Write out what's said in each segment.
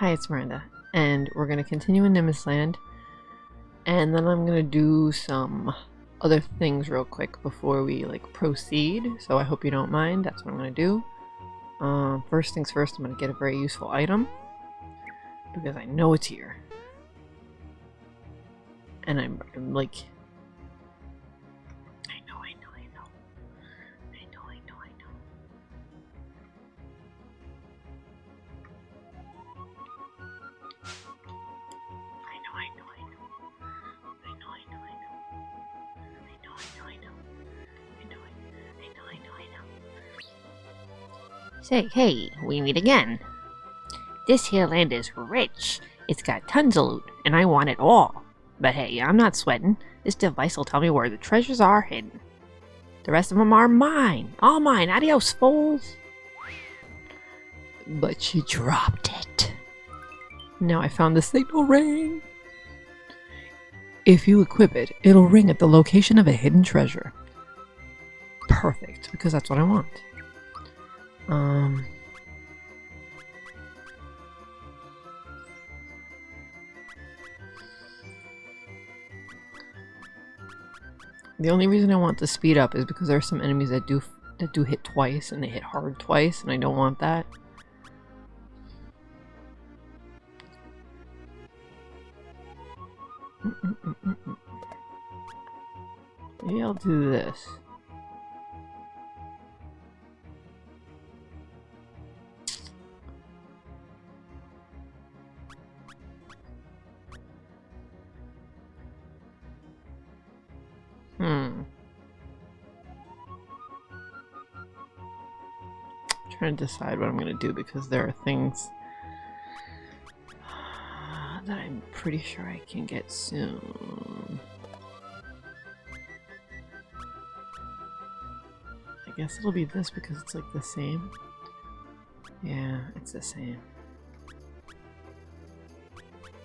Hi, it's Miranda, and we're gonna continue in Nimbus Land, and then I'm gonna do some other things real quick before we like proceed. So I hope you don't mind. That's what I'm gonna do. Um, first things first, I'm gonna get a very useful item because I know it's here, and I'm, I'm like Say, hey, we meet again. This here land is rich. It's got tons of loot, and I want it all. But hey, I'm not sweating. This device will tell me where the treasures are hidden. The rest of them are mine. All mine. Adios, fools. But she dropped it. Now I found the signal ring. If you equip it, it'll ring at the location of a hidden treasure. Perfect, because that's what I want. Um. The only reason I want to speed up is because there are some enemies that do that do hit twice and they hit hard twice and I don't want that. Mm-mm-mm-mm-mm. Maybe I'll do this. Hmm. trying to decide what I'm going to do because there are things that I'm pretty sure I can get soon. I guess it'll be this because it's like the same. Yeah, it's the same.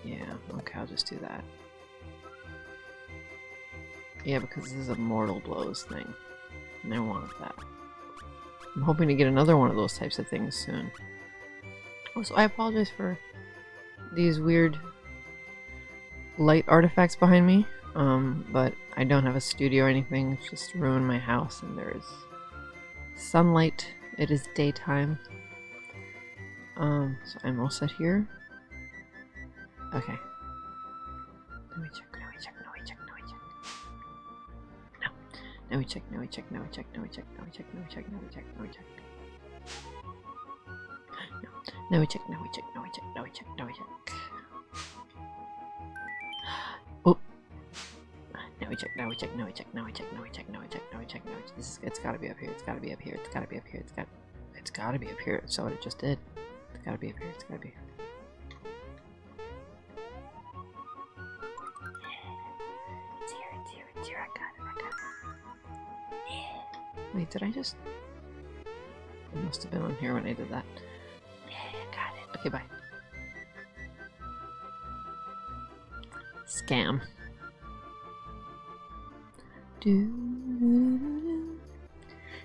Yeah, okay, I'll just do that. Yeah, because this is a mortal blows thing. And I want that. I'm hoping to get another one of those types of things soon. Also, I apologize for these weird light artifacts behind me. Um, but I don't have a studio or anything. It's just ruined my house and there is sunlight. It is daytime. Um, so I'm all set here. Okay. Now we check, now we check, now we check, now we check, now we check, now we check, now we check, now we check. No. Now we check, now we check, now we check, now we check, now we check. Oh. Now we check, now we check, now we check, now we check, now we check, now we check, now we check, now we check. This is it's gotta be up here, it's gotta be up here, it's gotta be up here, it's got it's gotta be up here. So what it just did. It's gotta be up here, it's gotta be It's Wait, did I just it must have been on here when I did that. Yeah, got it. Okay, bye. Scam.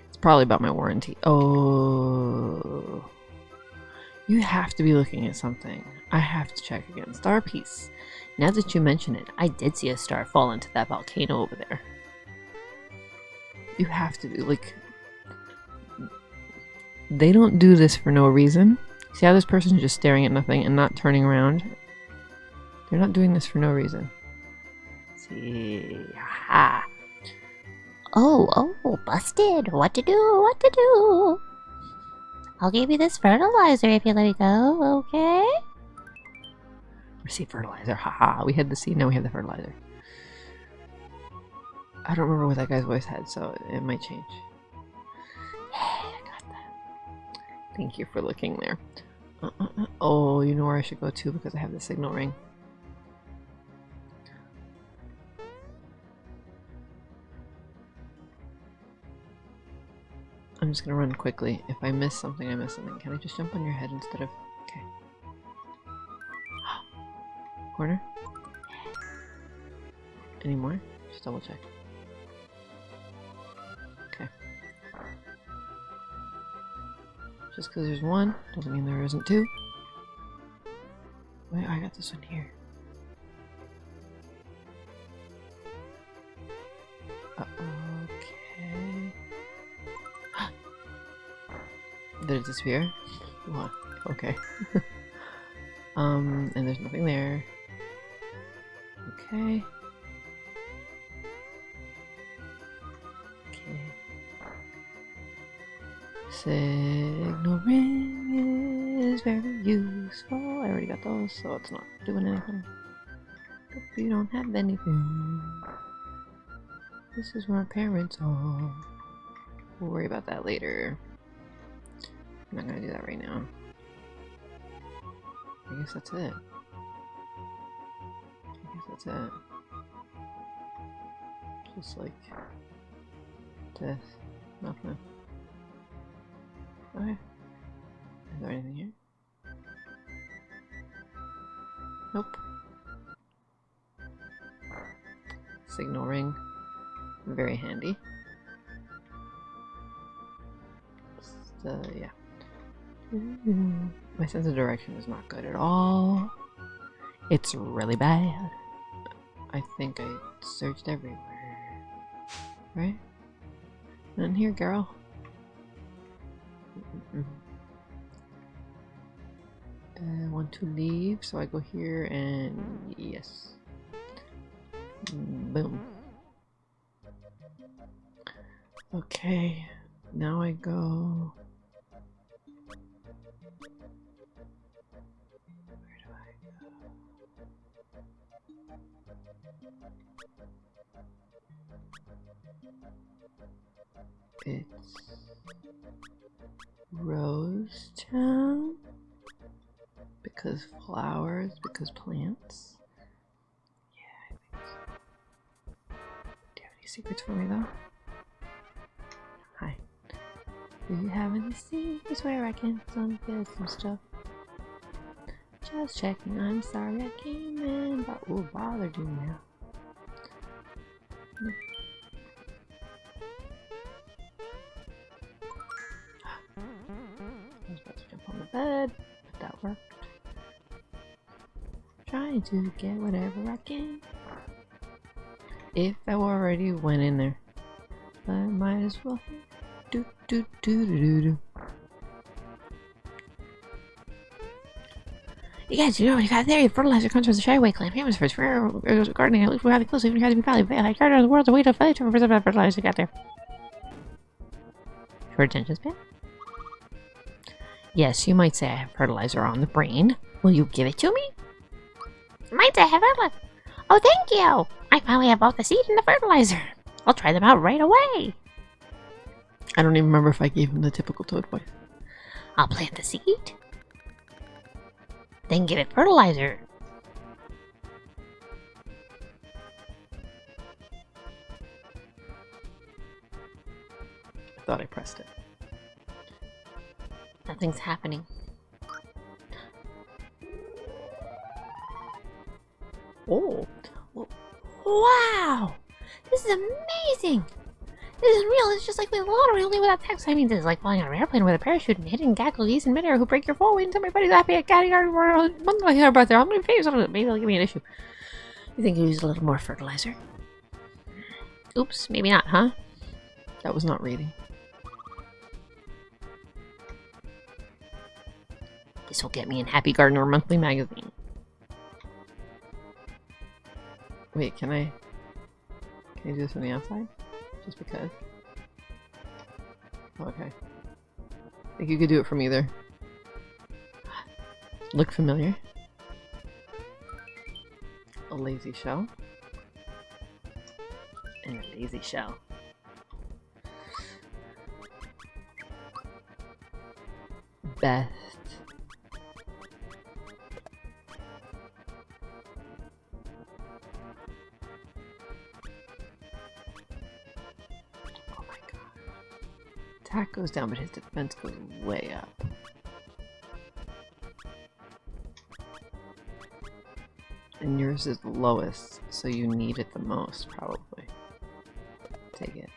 It's probably about my warranty. Oh. You have to be looking at something. I have to check again. Star piece. Now that you mention it, I did see a star fall into that volcano over there. You have to be like. They don't do this for no reason. See how this person's just staring at nothing and not turning around? They're not doing this for no reason. See, ha. Oh, oh, busted. What to do? What to do? I'll give you this fertilizer if you let me go, okay? Receive fertilizer. Haha. We had the seed, now we have the fertilizer. I don't remember what that guy's voice had, so it might change. I got that. Thank you for looking there. Uh, uh, uh. Oh, you know where I should go to because I have the signal ring. I'm just gonna run quickly. If I miss something, I miss something. Can I just jump on your head instead of... Okay. Corner? Any more? Just double check. Just because there's one doesn't mean there isn't two. Wait, I got this one here. Uh, okay. Did it disappear? What? Okay. um, and there's nothing there. Okay. Signal ring is very useful. I already got those, so it's not doing anything. We don't have anything. This is where parents are. We'll worry about that later. I'm not gonna do that right now. I guess that's it. I guess that's it. Just like death. Nothing. Okay. Is there anything here? Nope. Signal ring. Very handy. Just, uh, yeah. My sense of direction is not good at all. It's really bad. I think I searched everywhere. Right? None here, girl. To leave, so I go here and yes. Boom. Okay, now I go. Some stuff? Just checking. I'm sorry I came in, but we'll bothered you now. I was about to jump on the bed, but that worked. Trying to get whatever I can. If I already went in there, I might as well. Do do do do do do. You guys, you know, you got there, fertilizer comes from the Shy Away clan, famous for its rare uh, gardening, at least having close, even to be valued. I garden the world, the way to fight for fertilizer you got there. Short attention span? Yes, you might say I have fertilizer on the brain. Will you give it to me? Might I have fertilizer. Oh, thank you! I finally have both the seed and the fertilizer. I'll try them out right away. I don't even remember if I gave him the typical toad voice. I'll plant the seed. Then give it fertilizer. I thought I pressed it. Nothing's happening. Oh, Wow! This is amazing! This is real. It's just like the lottery, only without text. I mean, this is like flying on an airplane with a parachute and hitting geese in midair who break your fall my buddy's happy at catty garden month my hair about there. I'm gonna face on it. Maybe they'll give me an issue. You think you use a little more fertilizer? Oops, maybe not, huh? that was not reading. This will get me in Happy Gardener Monthly magazine. Wait, can I? Can I do this from the outside? Just because. Okay. I think you could do it from either. Look familiar. A lazy shell. And a lazy shell. Best. Attack goes down, but his defense goes way up. And yours is the lowest, so you need it the most, probably. Take it.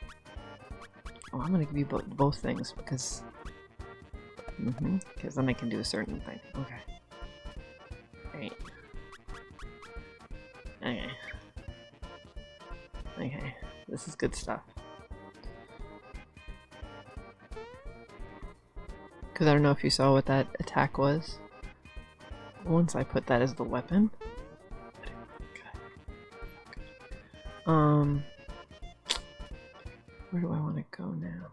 Oh, I'm gonna give you bo both things because. Mm-hmm. Because then I can do a certain thing. Okay. Right. Okay. Okay. This is good stuff. Because I don't know if you saw what that attack was. Once I put that as the weapon. Um, where do I want to go now?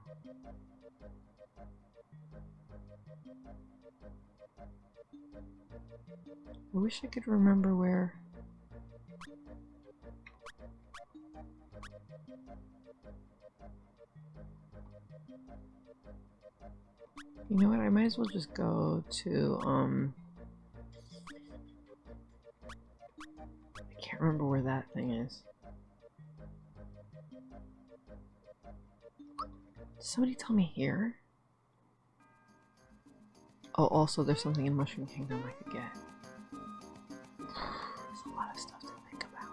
I wish I could remember where. As well just go to, um... I can't remember where that thing is. Did somebody tell me here? Oh, also there's something in Mushroom Kingdom I could get. There's a lot of stuff to think about.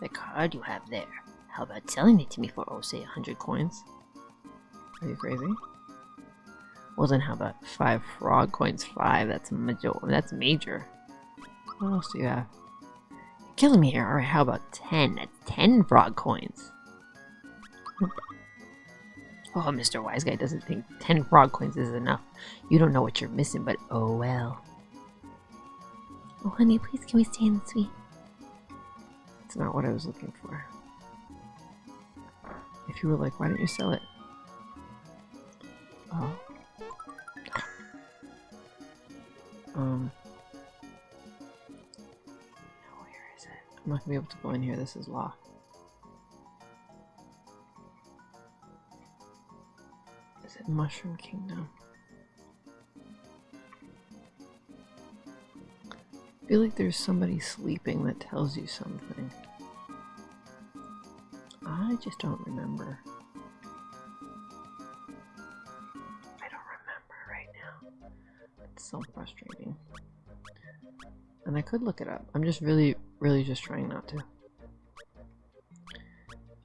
The card you have there. How about selling it to me for, oh, say, a hundred coins? Are you crazy? Well, then how about five frog coins? Five. That's major. That's major. What else do you have? You're killing me here. All right. How about ten? That's ten frog coins. Oh, Mr. Wise Guy doesn't think 10 frog coins is enough. You don't know what you're missing, but oh well. Oh, honey, please can we stay in the suite? It's not what I was looking for. If you were like, why don't you sell it? Oh. Um. Now where is it? I'm not gonna be able to go in here. This is locked. Is it Mushroom Kingdom? I feel like there's somebody sleeping that tells you something. I just don't remember. Could look it up. I'm just really, really just trying not to.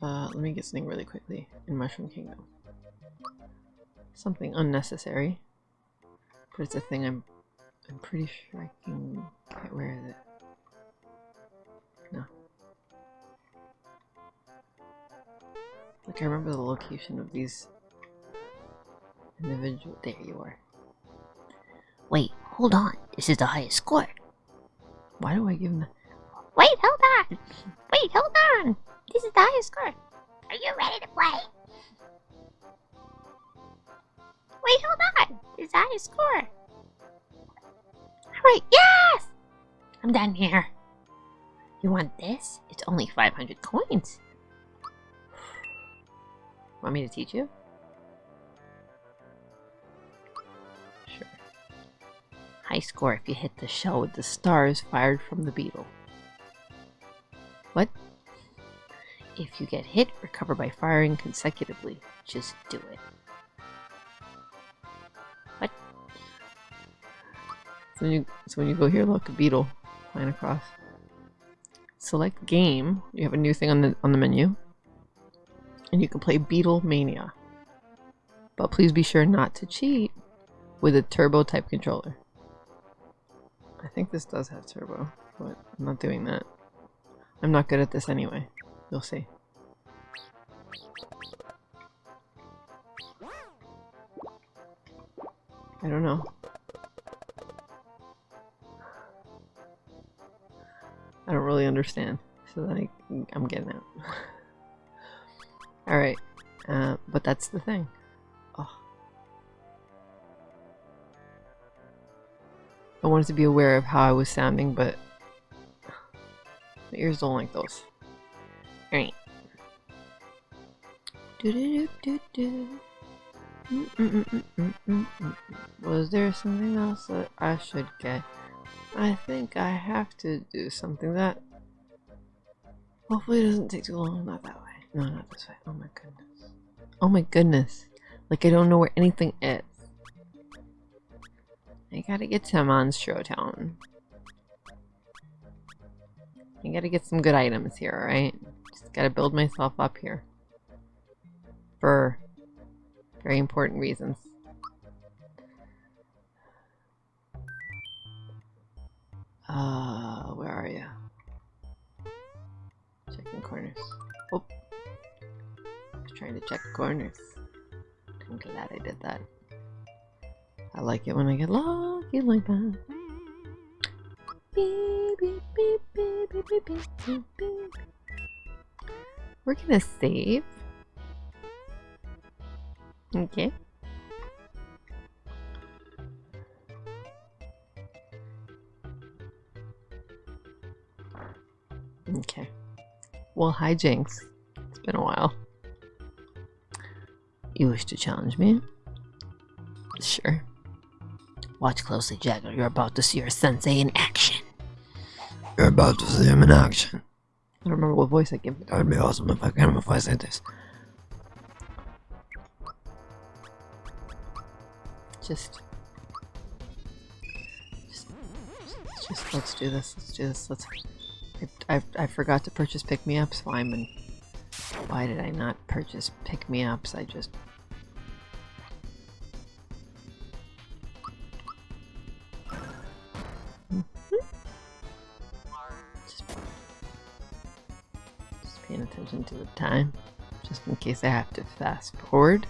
Uh, let me get something really quickly in Mushroom Kingdom. Something unnecessary. But it's a thing I'm I'm pretty sure I can get where is it? No. Like I remember the location of these individual there you are. Wait, hold on. This is the highest score. Why do I give them Wait, hold on. Wait, hold on. This is the highest score. Are you ready to play? Wait, hold on. This is the highest score. Alright, yes! I'm done here. You want this? It's only 500 coins. Want me to teach you? High score if you hit the shell with the stars fired from the beetle. What? If you get hit, recover by firing consecutively. Just do it. What? So when you so when you go here, look, a beetle flying across. Select game. You have a new thing on the on the menu, and you can play Beetle Mania. But please be sure not to cheat with a turbo type controller. I think this does have turbo, but I'm not doing that. I'm not good at this anyway. You'll see. I don't know. I don't really understand. So then I, I'm getting out. Alright. Uh, but that's the thing. I wanted to be aware of how I was sounding, but my ears don't like those. Alright. Was there something else that I should get? I think I have to do something that hopefully it doesn't take too long. Not that way. No, not this way. Oh my goodness. Oh my goodness. Like I don't know where anything is. I gotta get to Monstro Town. I gotta get some good items here, right? Just gotta build myself up here. For very important reasons. Uh, where are you? Checking corners. Oh! I trying to check corners. I'm glad I did that. I like it when I get lucky like that. Beep, beep, beep, beep, beep, beep, beep, beep, beep. We're gonna save. Okay. Okay. Well, hi, Jinx. It's been a while. You wish to challenge me? Sure. Watch closely, Jagger. You're about to see your sensei in action. You're about to see him in action. I don't remember what voice I gave. That would be awesome if I can if I said this. Just, just, just, just let's do this. Let's do this. Let's. I, I, I forgot to purchase pick me ups. Why, am why did I not purchase pick me ups? I just. Just, case I have to fast forward.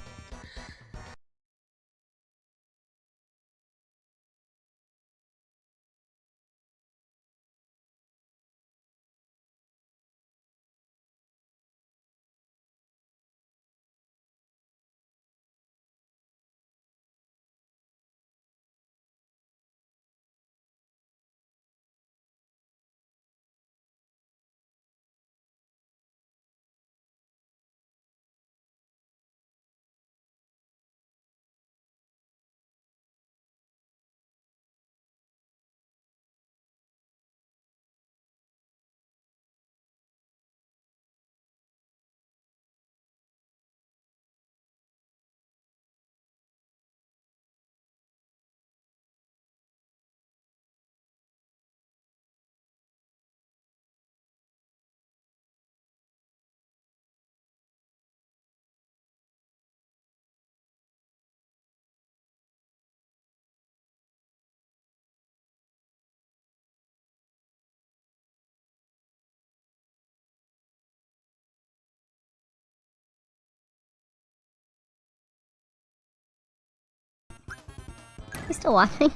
Still watching?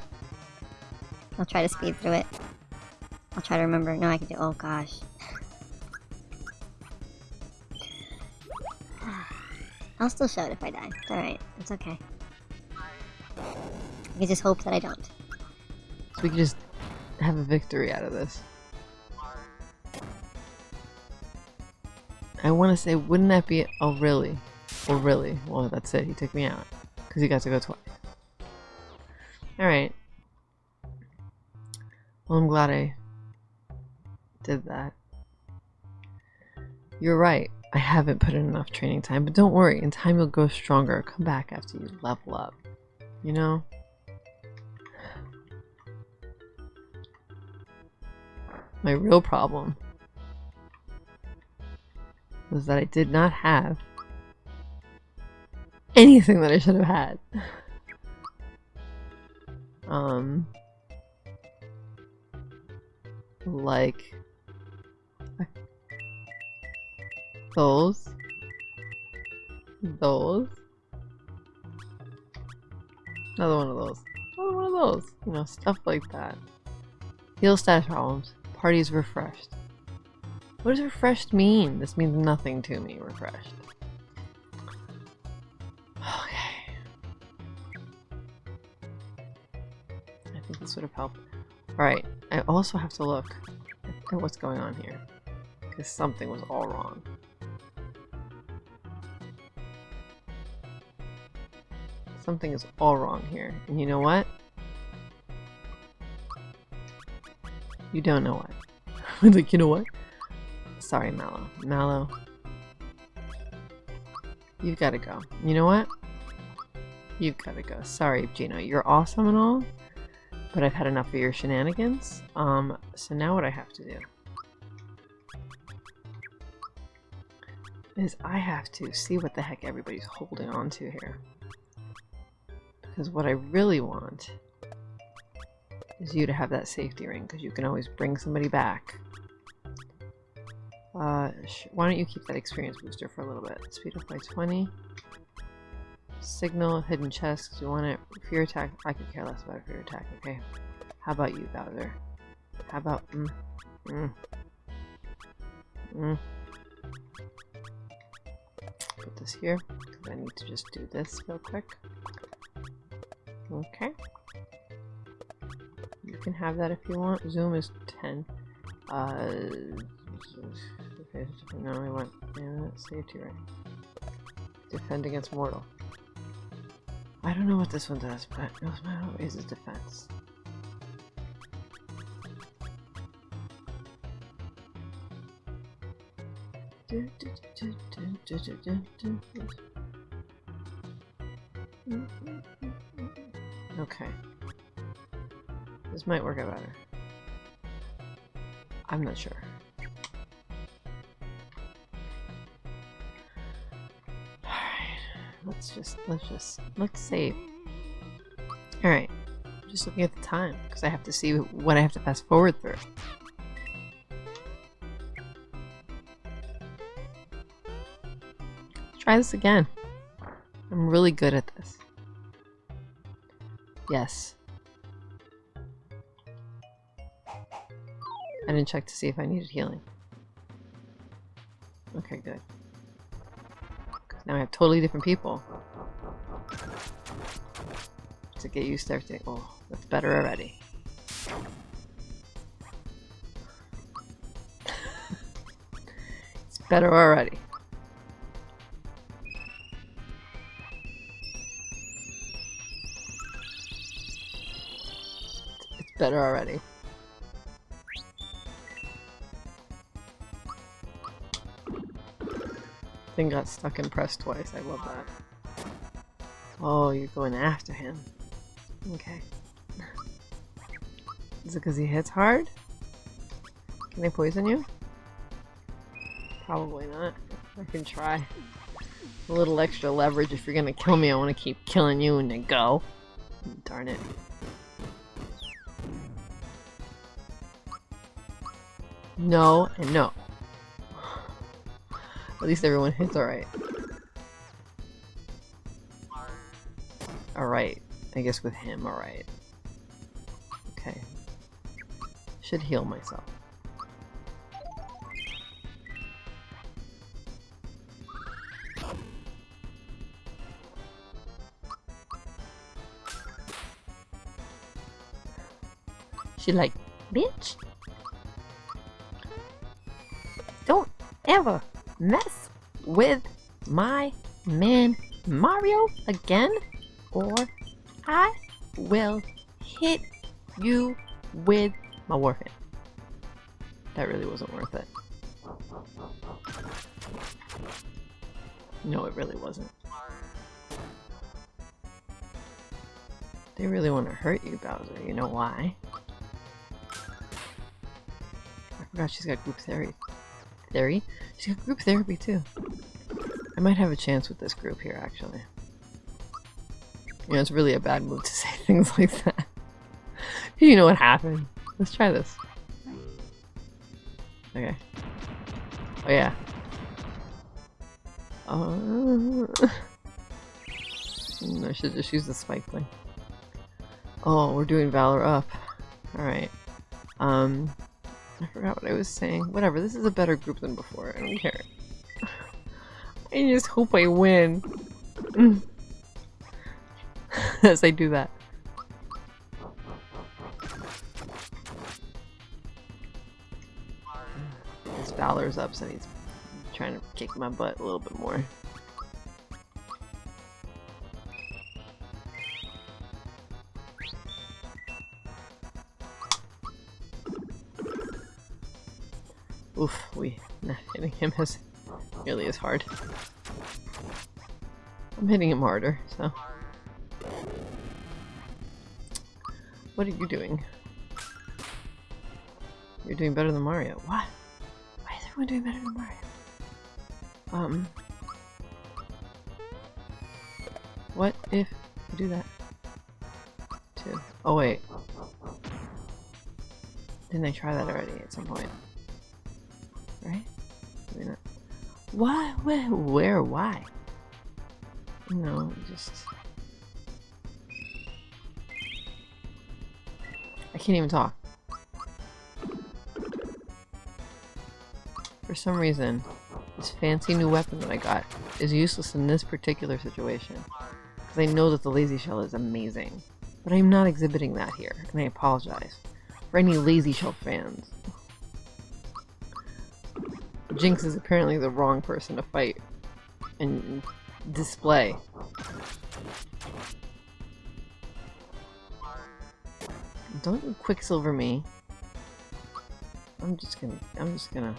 I'll try to speed through it. I'll try to remember. No, I can do. Oh gosh. I'll still show it if I die. It's alright. It's okay. I can just hope that I don't. So we can just have a victory out of this. I want to say, wouldn't that be... Oh, really? Oh, really? Well, that's it. He took me out. Because he got to go twice. Alright. Well, I'm glad I did that. You're right. I haven't put in enough training time, but don't worry. In time, you'll go stronger. Come back after you level up. You know? My real problem was that I did not have anything that I should have had. Um, like those, those, another one of those, another one of those, you know, stuff like that. Heal status problems. Party's refreshed. What does refreshed mean? This means nothing to me, refreshed. This would have helped. Alright, I also have to look at what's going on here. Because something was all wrong. Something is all wrong here. And you know what? You don't know what. Like, you know what? Sorry, Mallow. Mallow. You've got to go. You know what? You've got to go. Sorry, Geno. You're awesome and all, but I've had enough of your shenanigans. Um, so now what I have to do is I have to see what the heck everybody's holding on to here. Because what I really want is you to have that safety ring, because you can always bring somebody back. Uh, why don't you keep that experience booster for a little bit? Speed up by 20. Signal, hidden chest, you want it. Fear attack, I could care less about fear attack, okay? How about you, Bowser? How about, mm, mm, mm. Put this here, because I need to just do this real quick. Okay. You can have that if you want. Zoom is 10. Uh, okay, no, I want, yeah, safety right. Defend against mortal. I don't know what this one does, but it knows my raises defense. Okay. This might work out better. I'm not sure. Let's just, let's just, let's save. Alright. Just looking at the time, because I have to see what I have to fast forward through. Try this again. I'm really good at this. Yes. I didn't check to see if I needed healing. Okay, good. Now I have totally different people. To get used to everything. Oh, that's better already. it's better already. It's better already. Thing got stuck and pressed twice. I love that. Oh, you're going after him. Okay. Is it because he hits hard? Can they poison you? Probably not. I can try. A little extra leverage if you're gonna kill me. I want to keep killing you and then go. Darn it. No and no. Least everyone hits alright. Alright. I guess with him, alright. Okay. Should heal myself. She like, bitch. Don't ever mess with my man Mario again, or I will hit you with my warfare. That really wasn't worth it. No, it really wasn't. They really want to hurt you, Bowser. You know why? I forgot she's got group therapy. Theory? She's got group therapy too. I might have a chance with this group here, actually. You know, it's really a bad move to say things like that. you know what happened. Let's try this. Okay. Oh yeah. Uh, I should just use the spike thing. Oh, we're doing Valor up. Alright. Um, I forgot what I was saying. Whatever, this is a better group than before. I don't care. I just hope I win. As I do that. His Valor's up, so he's trying to kick my butt a little bit more. Oof, we not hitting him as nearly as hard. I'm hitting him harder, so. What are you doing? You're doing better than Mario. What? Why is everyone doing better than Mario? Um. What if I do that? Too. Oh wait. Didn't I try that already at some point? Why? Where? Where? Why? No, just. I can't even talk. For some reason, this fancy new weapon that I got is useless in this particular situation. Because I know that the lazy shell is amazing. But I'm not exhibiting that here, and I apologize. For any lazy shell fans. Jinx is apparently the wrong person to fight and display. Don't you quicksilver me. I'm just gonna I'm just gonna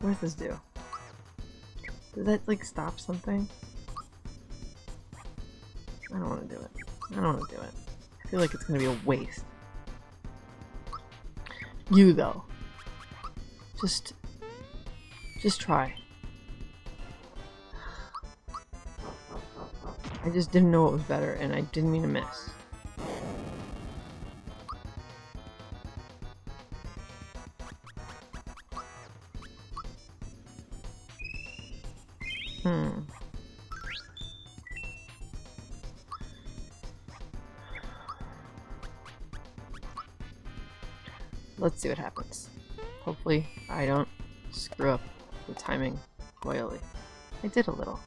What does this do? Does that like stop something? I don't want to do it. I don't want to do it. I feel like it's gonna be a waste. You though. Just just try. I just didn't know it was better and I didn't mean to miss. Royally. I did a little.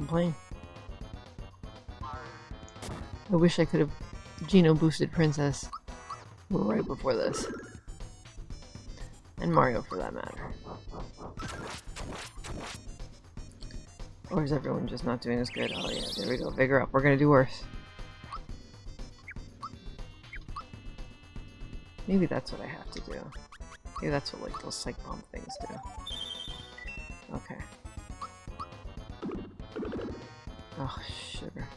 Complain. I wish I could have Geno boosted Princess right before this. And Mario for that matter. Or is everyone just not doing as good? Oh yeah, there we go. Vigor up. We're gonna do worse. Maybe that's what I have to do. Maybe that's what like those psych bomb things do. Okay. Oh, sugar.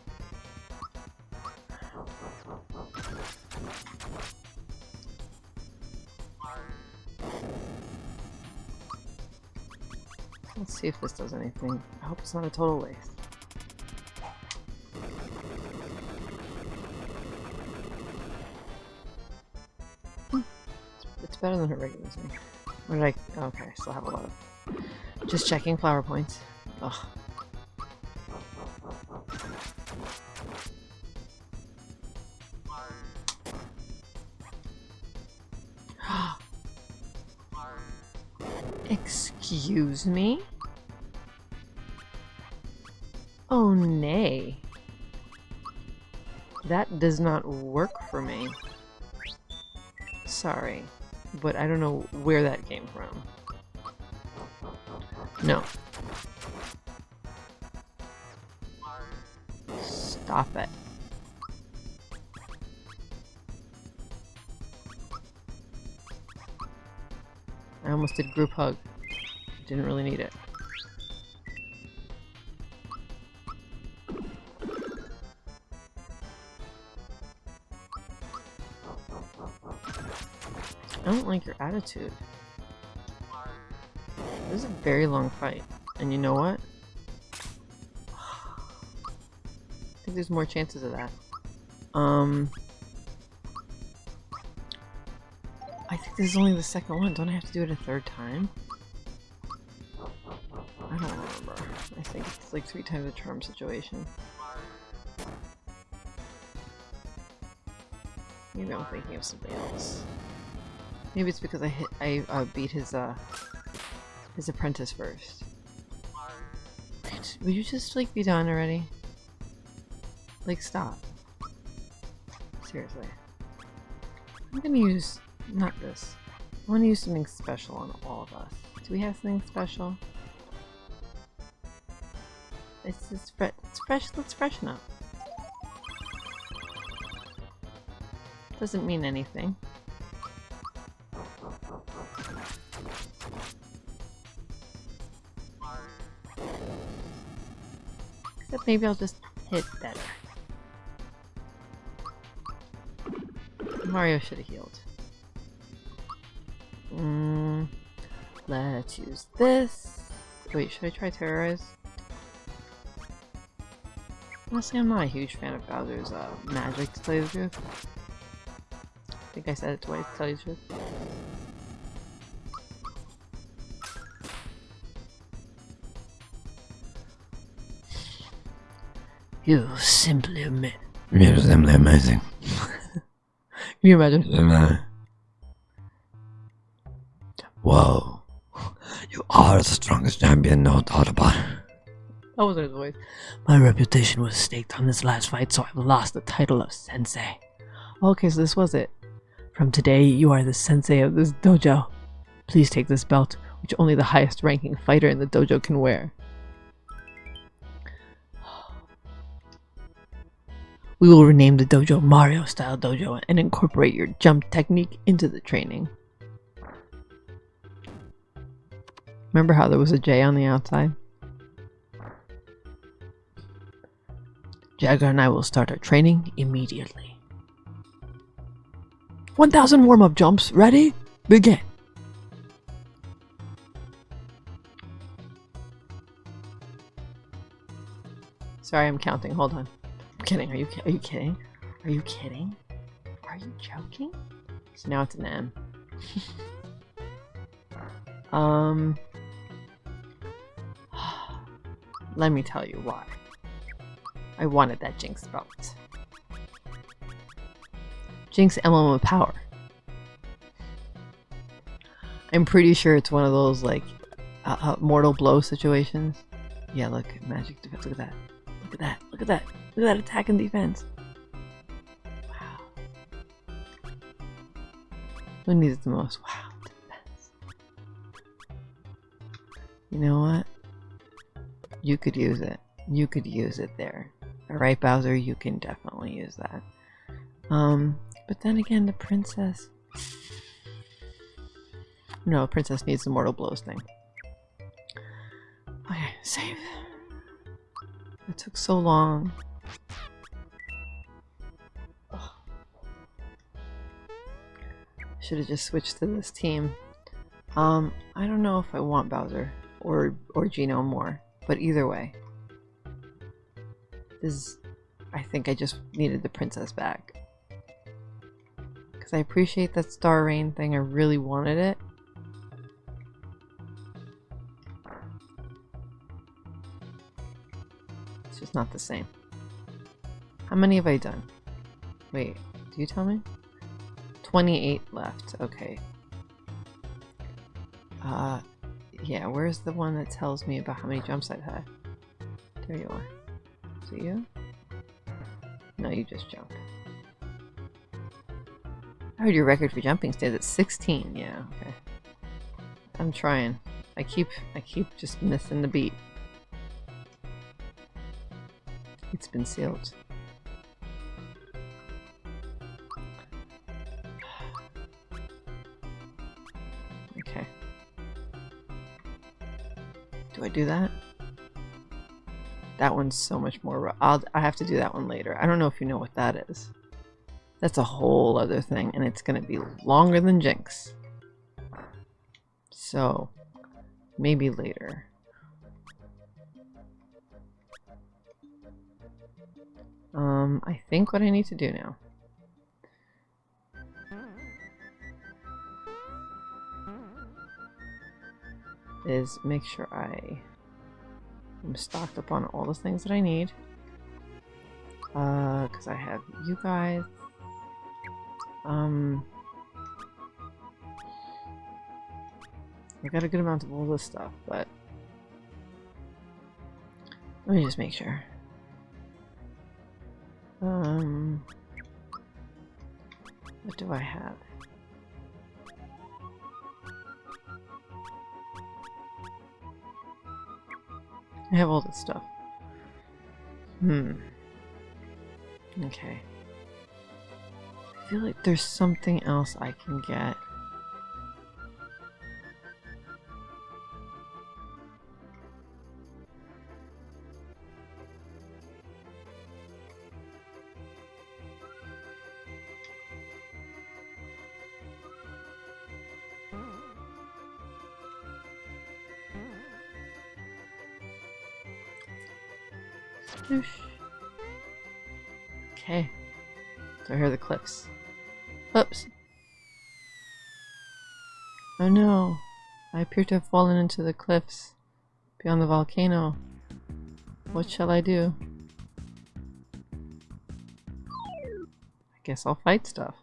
Let's see if this does anything. I hope it's not a total waste. Hmm. It's better than her regular thing. What did I... Okay, I still have a lot of... Just checking flower points. Ugh. Excuse me? Oh, nay. That does not work for me. Sorry, but I don't know where that came from. No. Stop it. I almost did group hug. Didn't really need it. I don't like your attitude. This is a very long fight. And you know what? I think there's more chances of that. Um... I think this is only the second one. Don't I have to do it a third time? I think it's like three times the charm situation. Maybe I'm thinking of something else. Maybe it's because I hit I uh, beat his uh his apprentice first. Would you just like be done already? Like stop. Seriously. I'm gonna use not this. I want to use something special on all of us. Do we have something special? It's, it's, fre it's fresh. Let's freshen up. Doesn't mean anything. Except maybe I'll just hit better. Mario should have healed. Mm, let's use this. Wait, should I try Terrorize? Honestly, I'm not a huge fan of Bowser's uh, magic, to tell you the truth. I think I said it twice, to tell you the truth. You simply ama- You're simply amazing. Can you imagine? Simply- Whoa. You are the strongest champion, no doubt about it. His voice. My reputation was staked on this last fight, so I've lost the title of sensei. Okay, so this was it. From today, you are the sensei of this dojo. Please take this belt, which only the highest ranking fighter in the dojo can wear. We will rename the dojo Mario Style Dojo and incorporate your jump technique into the training. Remember how there was a J on the outside? Jagger and I will start our training immediately. 1000 warm up jumps. Ready? Begin. Sorry, I'm counting. Hold on. I'm kidding. Are you are you kidding? Are you kidding? Are you joking? So now it's an M. um Let me tell you why. I wanted that Jinx belt. Jinx Emblem of Power. I'm pretty sure it's one of those like uh, uh, mortal blow situations. Yeah, look, magic defense. Look at that. Look at that. Look at that. Look at that attack and defense. Wow. Who needs it the most? Wow, defense. You know what? You could use it. You could use it there. Alright, Bowser, you can definitely use that. Um, but then again, the princess. No, princess needs the mortal blows thing. Okay, save. It took so long. Should have just switched to this team. Um, I don't know if I want Bowser or or Geno more, but either way, is, I think I just needed the princess back because I appreciate that Star Rain thing. I really wanted it. It's just not the same. How many have I done? Wait, do you tell me? 28 left. Okay. Uh, yeah, where's the one that tells me about how many jumps I've had? There you are. It you? No, you just jumped. I heard your record for jumping stays at 16. Yeah, okay. I'm trying. I keep I keep just missing the beat. It's been sealed. Okay. Do I do that? That one's so much more. I'll. I have to do that one later. I don't know if you know what that is. That's a whole other thing, and it's gonna be longer than Jinx. So, maybe later. Um, I think what I need to do now. Is make sure I am stocked up on all the things that I need. Uh, because I have you guys. Um, I got a good amount of all this stuff, but let me just make sure. Um, what do I have? I have all this stuff. Hmm. Okay. I feel like there's something else I can get. Are the cliffs. Oops. Oh no. I appear to have fallen into the cliffs beyond the volcano. What shall I do? I guess I'll fight stuff.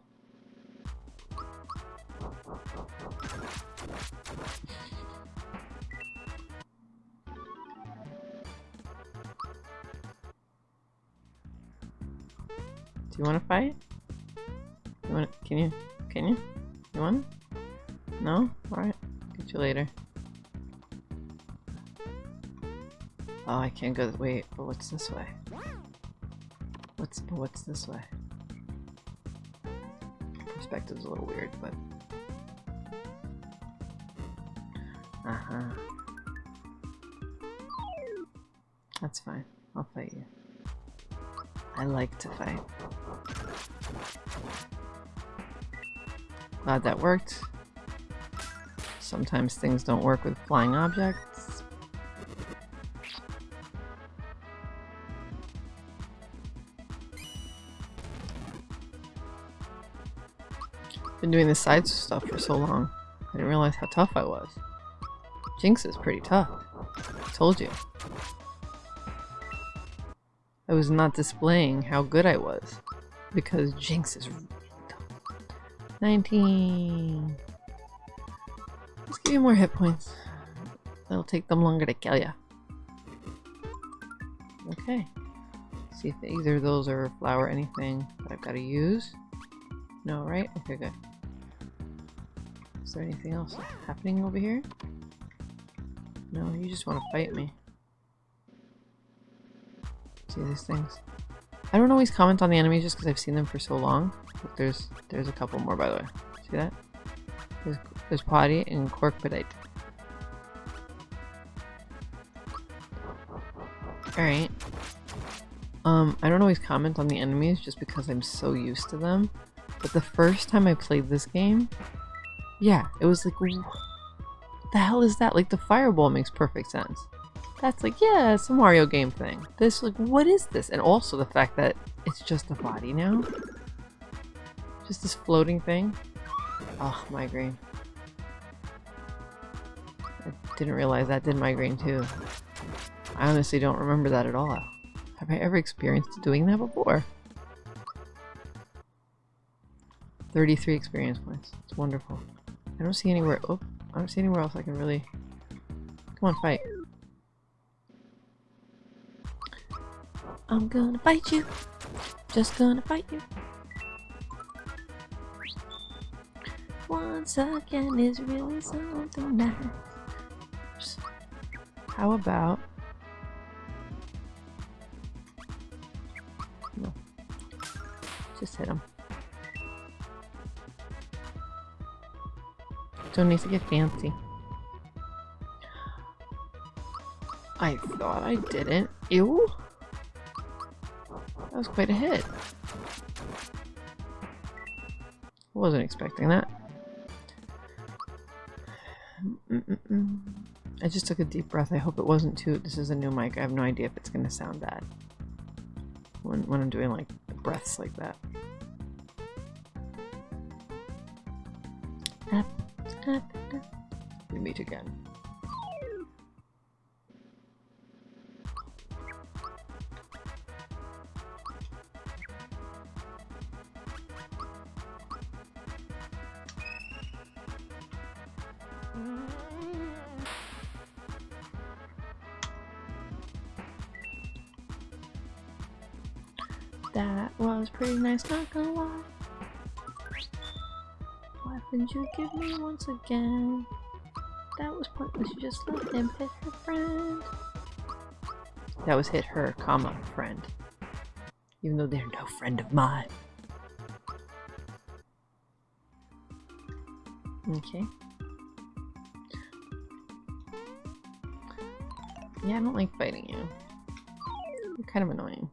Do you want to fight? Can you? Can you? You want? No. All right. Get you later. Oh, I can't go. Wait, but what's this way? What's but what's this way? Perspective's a little weird, but. Uh huh. That's fine. I'll fight you. I like to fight. Glad that worked. Sometimes things don't work with flying objects. Been doing the side stuff for so long. I didn't realize how tough I was. Jinx is pretty tough. I told you. I was not displaying how good I was. Because Jinx is. 19. Let's give you more hit points. That'll take them longer to kill ya. Okay. See if either of those are flower anything that I've got to use. No, right? Okay, good. Is there anything else happening over here? No, you just want to fight me. See these things? I don't always comment on the enemies just because I've seen them for so long. There's there's a couple more by the way. See that? There's, there's Potty and Corkpedite. Alright. Um, I don't always comment on the enemies just because I'm so used to them. But the first time I played this game, yeah, it was like, what the hell is that? Like, the fireball makes perfect sense. That's like, yeah, it's a Mario game thing. This, like, what is this? And also the fact that it's just a body now. Just this floating thing. Oh, migraine. I didn't realize that did migraine too. I honestly don't remember that at all. Have I ever experienced doing that before? 33 experience points. It's wonderful. I don't see anywhere- oh, I don't see anywhere else I can really- Come on, fight. I'm gonna fight you. Just gonna fight you. Once again is really something nice. How about... No. Just hit him. Don't need to get fancy. I thought I didn't. Ew. Was quite a hit. Wasn't expecting that. Mm -mm -mm. I just took a deep breath. I hope it wasn't too. This is a new mic. I have no idea if it's going to sound bad when when I'm doing like breaths like that. Up, up, up. We meet again. Nice, not gonna lie. Why didn't you give me once again? That was pointless, you just let him hit her friend. That was hit her, comma, friend. Even though they're no friend of mine. Okay. Yeah, I don't like fighting you. You're kind of annoying.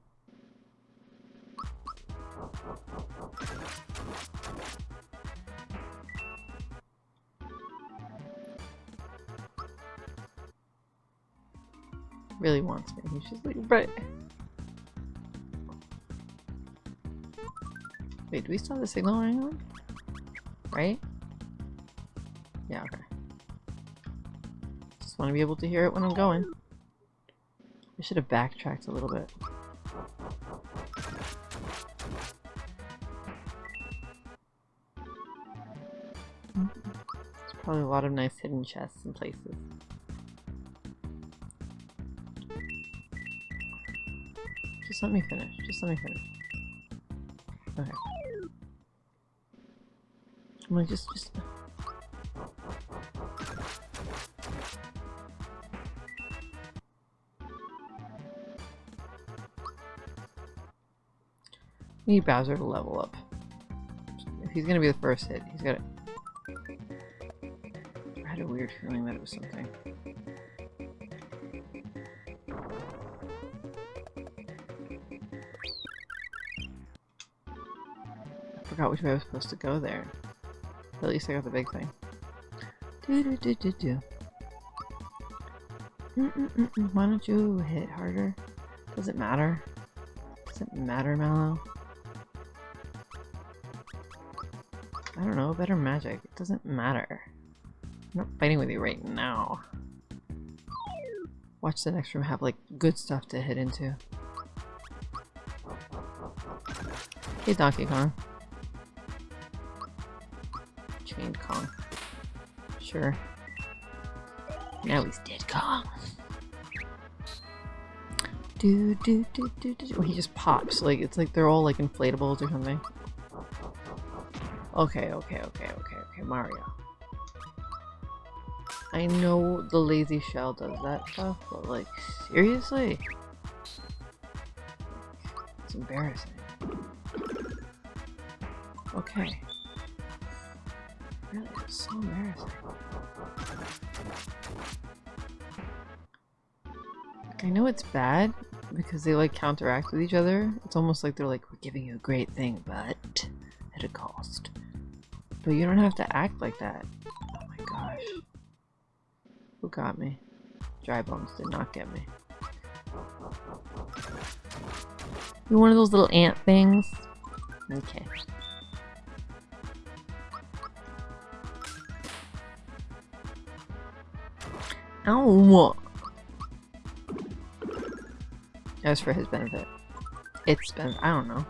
really wants me. She's like, but... Wait, do we still have the signal running on? Right? Yeah, okay. Just want to be able to hear it when I'm going. I should have backtracked a little bit. There's probably a lot of nice hidden chests and places. Just let me finish. Just let me finish. Okay. I'm like, just, just. Need Bowser to level up. If he's gonna be the first hit, he's gotta. I had a weird feeling that it was something. Forgot which way I was supposed to go there. At least I got the big thing. Do do do do do. Mm -mm -mm -mm. Why don't you hit harder? Does it matter? Does it matter, Mallow? I don't know, better magic. It doesn't matter. I'm not fighting with you right now. Watch the next room have like good stuff to hit into. Hey Donkey Kong. Sure. Now he's dead. Do do do do do. do. He just pops like it's like they're all like inflatables or something. Okay, okay, okay, okay, okay, Mario. I know the lazy shell does that stuff, but like, seriously? It's embarrassing. Okay. Really, it's so embarrassing. I know it's bad because they like counteract with each other. It's almost like they're like, we're giving you a great thing, but at a cost. But you don't have to act like that. Oh my gosh. Who got me? Dry bones did not get me. You're one of those little ant things? Okay. Ow! That was for his benefit. It's been- I don't know.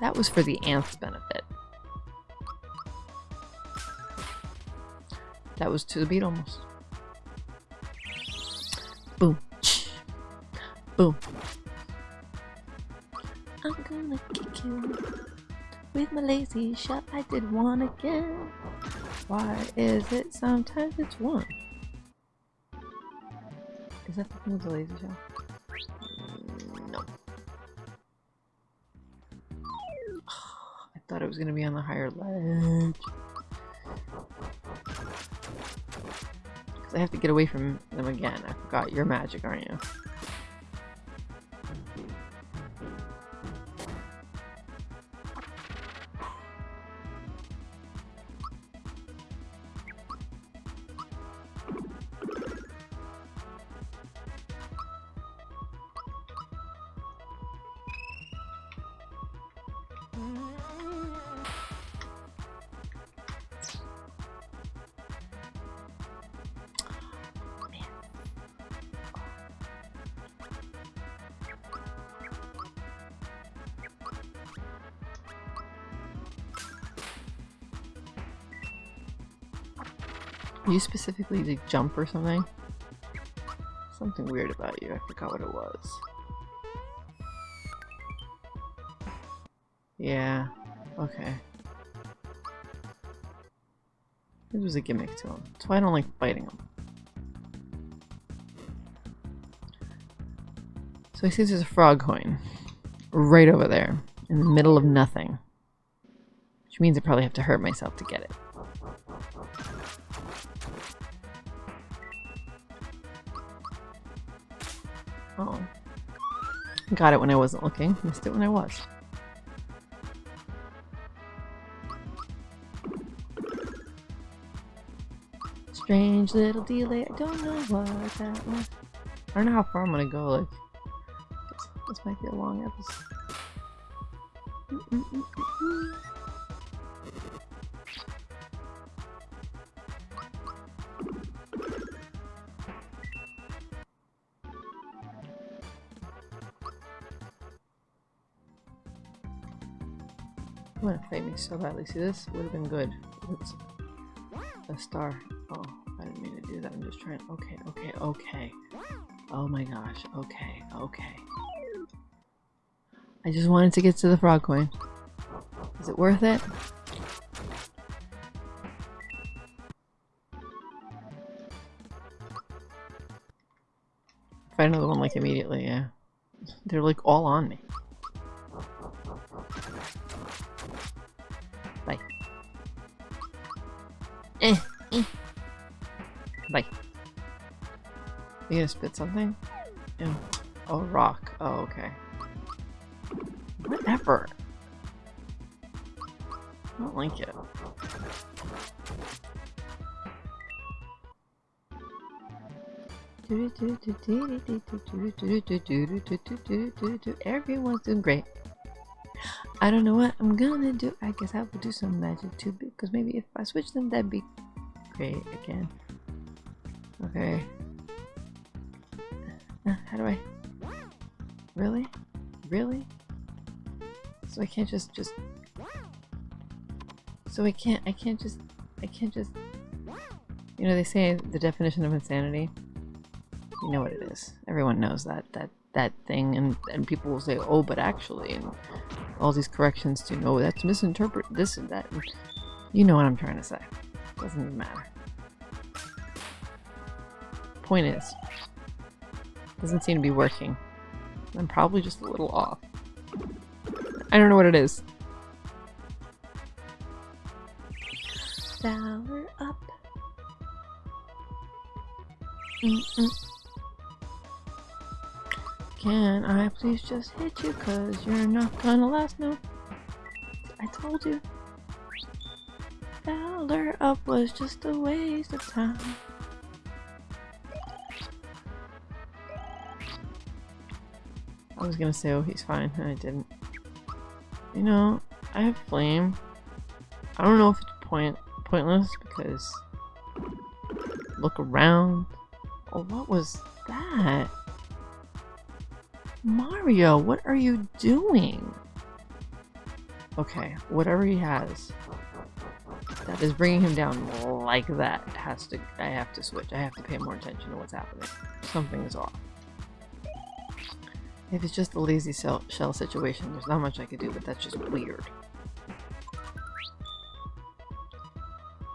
That was for the ant's benefit. That was to the beat almost. Boom. Boom. I'm gonna kick you with my lazy shot. I did one again. Why is it sometimes it's one? Is that the thing with the lazy shell? No. I thought it was gonna be on the higher ledge. Cause I have to get away from them again. I forgot you're magic, aren't you? You specifically to jump or something? Something weird about you. I forgot what it was. Yeah. Okay. It was a gimmick to him. That's why I don't like fighting him. So he sees there's a frog coin. Right over there. In the middle of nothing. Which means I probably have to hurt myself to get it. Got it when I wasn't looking. Missed it when I was. Strange little delay. I don't know what that was. I don't know how far I'm gonna go. Like, This might be a long episode. Mm-mm-mm-mm-mm. I so badly. See, this would have been good. It's a star. Oh, I didn't mean to do that. I'm just trying. Okay, okay, okay. Oh my gosh. Okay, okay. I just wanted to get to the frog coin. Is it worth it? Find another one like immediately, yeah. They're like all on me. You gonna spit something? Yeah. Oh, rock. Oh, okay. Whatever. I don't like it. Everyone's doing great. I don't know what I'm gonna do. I guess I will do some magic too because maybe if I switch them that'd be great again. Okay. Uh, how do I? Really? Really? So I can't just just. So I can't. I can't just. I can't just. You know they say the definition of insanity. You know what it is. Everyone knows that that that thing, and and people will say, oh, but actually, and all these corrections to no, that's misinterpret this and that. You know what I'm trying to say. Doesn't matter. Point is, doesn't seem to be working. I'm probably just a little off. I don't know what it is. Sour up. Mm -mm. Can I please just hit you cause you're not gonna last no? I told you. Valor up was just a waste of time. I was gonna say, oh, he's fine, and I didn't. You know, I have flame. I don't know if it's point pointless because look around. Oh, what was that? Mario, what are you doing? Okay, whatever he has that is bringing him down like that has to I have to switch. I have to pay more attention to what's happening. Something is off. If it's just a lazy shell, situation, there's not much I could do, but that's just weird.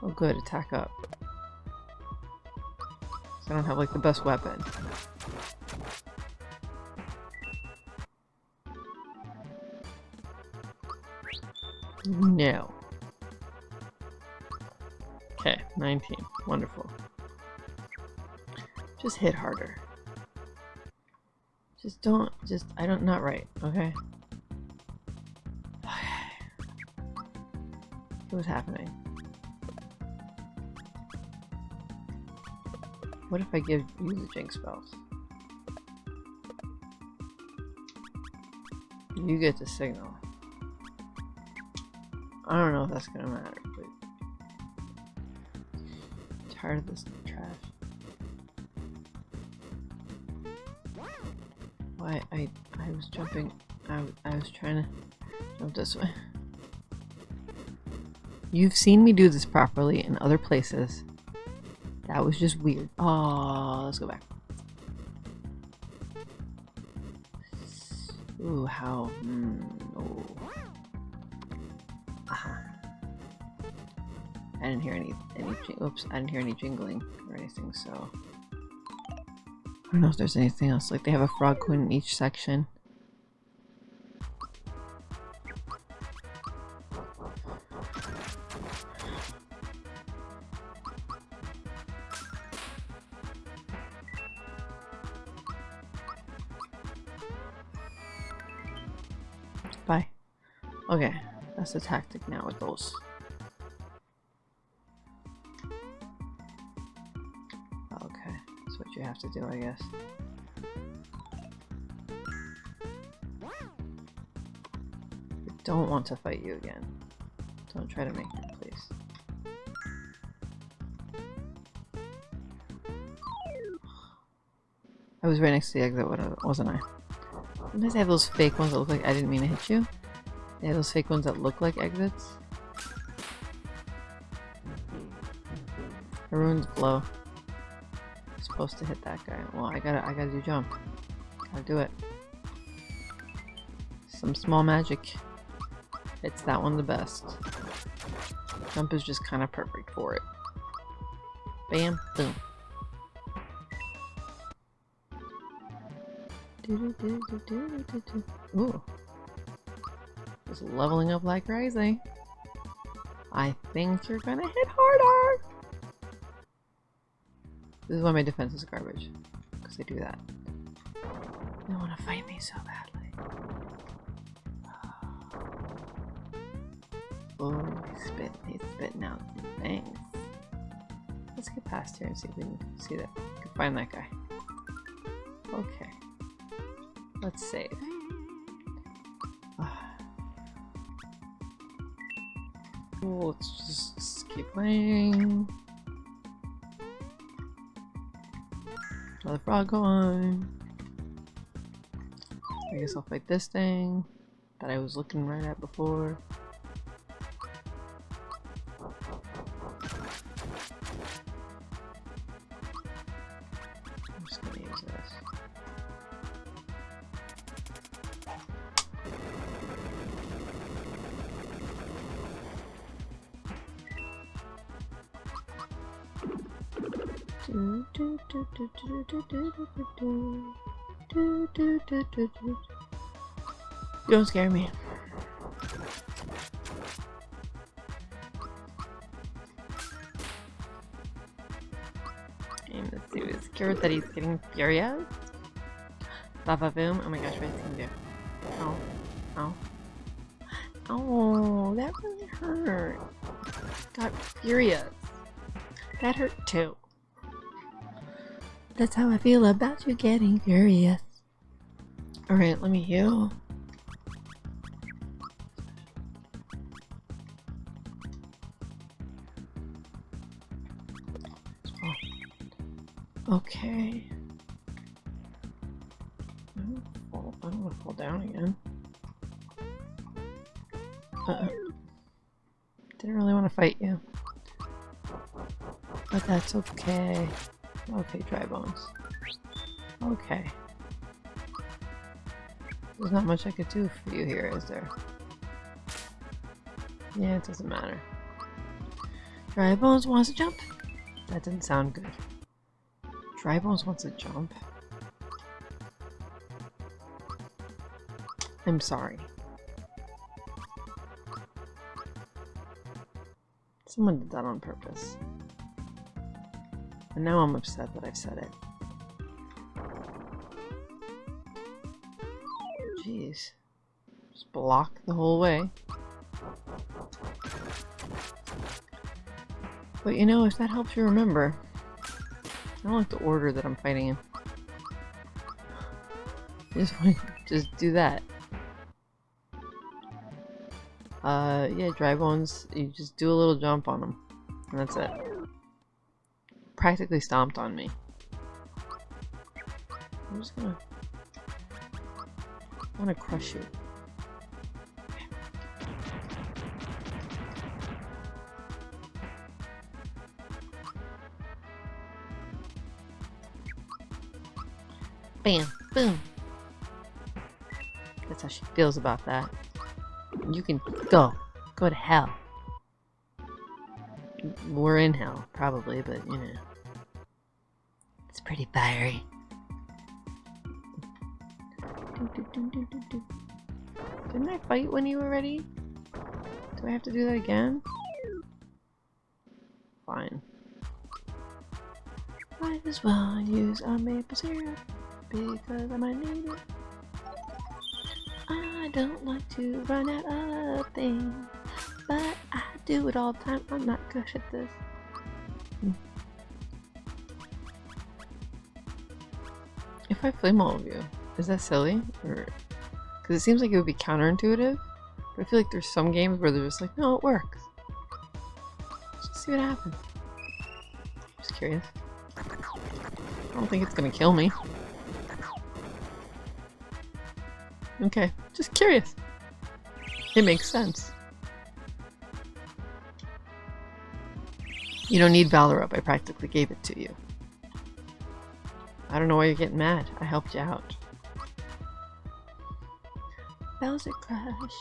Oh good, attack up. So I don't have like the best weapon. No. Okay, 19. Wonderful. Just hit harder. Don't, just, I don't, not right, okay? What's happening? What if I give you the jinx spells? You get the signal. I don't know if that's gonna matter, but I'm tired of this trash. I I was jumping I, I was trying to jump this way. You've seen me do this properly in other places. That was just weird. Oh, let's go back. Ooh, how? Mm, oh. I didn't hear any any. Oops, I didn't hear any jingling or anything. So don't know if there's anything else. Like they have a frog coin in each section. Bye. Okay, that's the tactic now with those. Have to do, I guess. I don't want to fight you again. Don't try to make me, please. I was right next to the exit, wasn't I? Sometimes they have those fake ones that look like I didn't mean to hit you. They have those fake ones that look like exits. Haroon's blow. Supposed to hit that guy. Well, I gotta, I gotta do jump. Gotta do it. Some small magic. It's that one the best. Jump is just kind of perfect for it. Bam, boom. Ooh. Just leveling up like crazy. I think you're gonna hit harder! This is why my defense is garbage. Because they do that. They want to fight me so badly. Oh, he's spitting, he's spitting out things. Let's get past here and see if we can see that. We can find that guy. Okay. Let's save. Let's just keep playing. Frog on. I guess I'll fight this thing that I was looking right at before. Don't scare me. And is scared that he's getting furious? Baba boom. Oh my gosh, what is he gonna do? Oh. Oh. Oh, that really hurt. Got furious. That hurt too. That's how I feel about you getting furious. Alright, let me heal. That's okay. Okay, dry bones. Okay. There's not much I could do for you here, is there? Yeah, it doesn't matter. Dry bones wants to jump? That didn't sound good. Dry bones wants to jump? I'm sorry. Someone did that on purpose. And now I'm upset that I've said it. Jeez. Just block the whole way. But you know, if that helps you remember, I don't like the order that I'm fighting in. Just, just do that. Uh, yeah, dry bones, you just do a little jump on them. And that's it practically stomped on me. I'm just gonna... I wanna crush you. Bam! Boom! That's how she feels about that. You can go. Go to hell. We're in hell, probably, but you know. Pretty fiery. Didn't I fight when you were ready? Do I have to do that again? Fine. Might as well use a maple syrup because I might need it. I don't like to run out of things, but I do it all the time. I'm not good at this. I flame all of you, is that silly? Or because it seems like it would be counterintuitive, But I feel like there's some games where they're just like, no, it works. Just see what happens. Just curious. I don't think it's gonna kill me. Okay, just curious. It makes sense. You don't need Valor up. I practically gave it to you. I don't know why you're getting mad. I helped you out. Bowser Crush.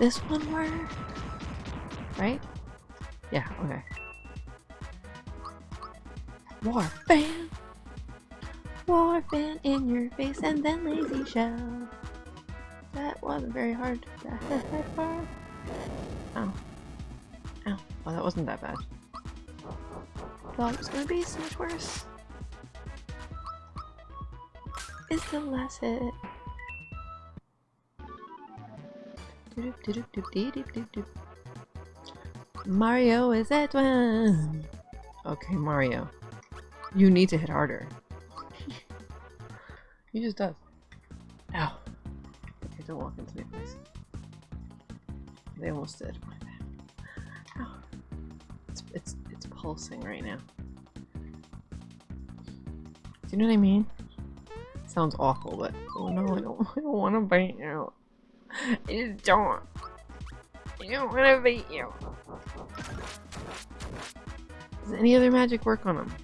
This one word? Right? Yeah, okay. War fan! War fan in your face and then lazy shell. That wasn't very hard that far. Oh. Oh, that wasn't that bad. Thought it was gonna be so much worse. It's the last hit. Mario is at one. Okay, Mario. You need to hit harder. he just does. Ow. Okay, don't walk into me, please. They almost did. Pulsing right now. Do you know what I mean? Sounds awful, but oh no, I don't, I don't want to bite you. I just don't. I don't want to bite you. Does any other magic work on him?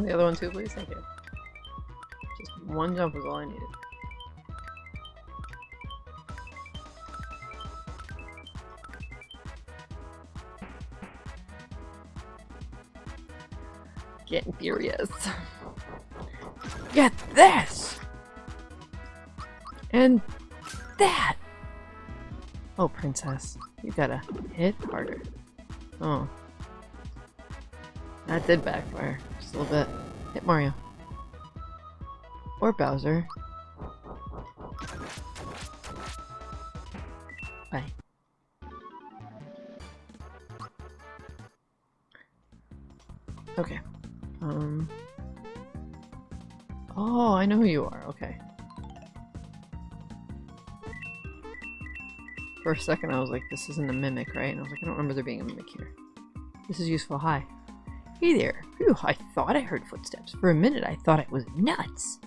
On the other one too, please? Thank you. Just one jump is all I needed. Getting furious. Get this! And that! Oh, princess. You gotta hit harder. Oh. That did backfire. Just a little bit. Hit Mario. Or Bowser. Bye. Okay. Um. Oh, I know who you are. Okay. For a second, I was like, this isn't a mimic, right? And I was like, I don't remember there being a mimic here. This is useful. Hi. Hey there. Phew, I thought I heard footsteps. For a minute, I thought I was nuts.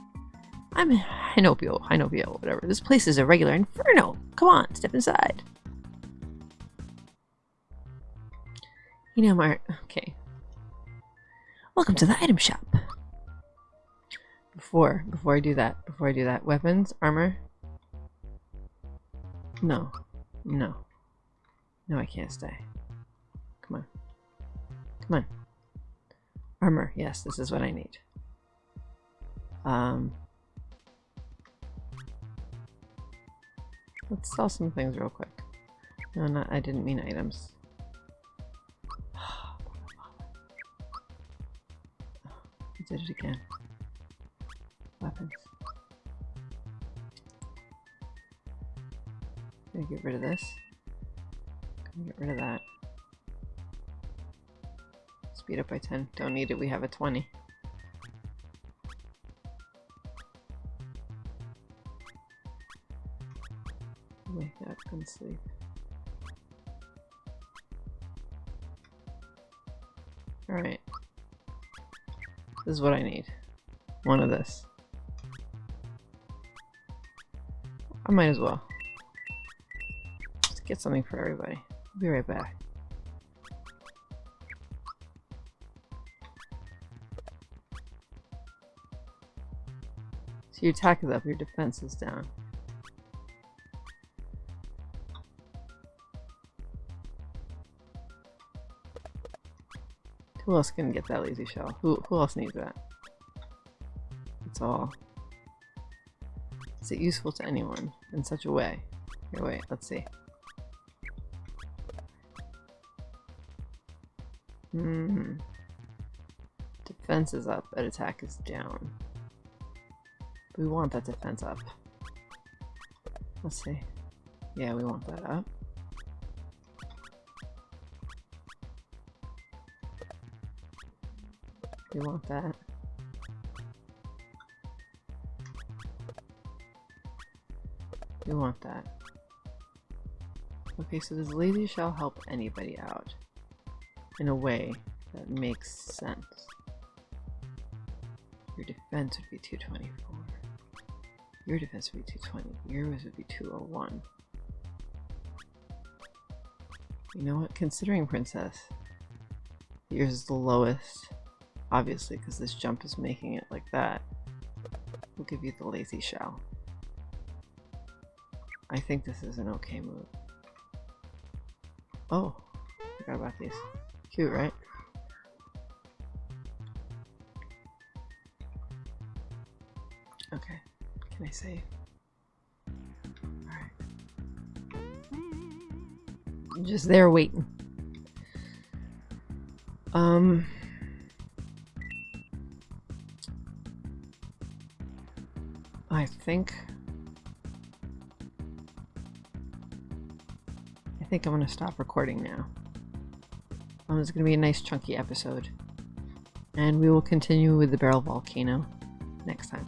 I'm Hinopio, Hinopio, whatever. This place is a regular inferno. Come on, step inside. You know, Mart. Okay. Welcome to the item shop. Before, before I do that, before I do that, weapons, armor. No, no, no, I can't stay. Come on, come on. Armor, yes, this is what I need. Um, let's sell some things real quick. No, not. I didn't mean items. I did it again. Weapons. Gonna get rid of this. Gonna get rid of that. Speed up by 10. Don't need it, we have a 20. Wake up and sleep. Alright. This is what I need. One of this. I might as well. Let's get something for everybody. I'll be right back. Your attack is up, your defense is down. Who else can get that lazy shell? Who, who else needs that? That's all. Is it useful to anyone in such a way? Here, wait, let's see. Hmm. Defense is up, but attack is down. We want that defense up. Let's see. Yeah, we want that up. We want that. We want that. Okay, so does lazy shell help anybody out. In a way that makes sense. Your defense would be 224. Your defense would be 220. Yours would be 201. You know what? Considering Princess, yours is the lowest. Obviously, because this jump is making it like that. We'll give you the lazy shell. I think this is an okay move. Oh, forgot about these. Cute, right? Alright. Just there waiting. Um. I think. I think I'm gonna stop recording now. Um, it's gonna be a nice chunky episode. And we will continue with the barrel volcano next time.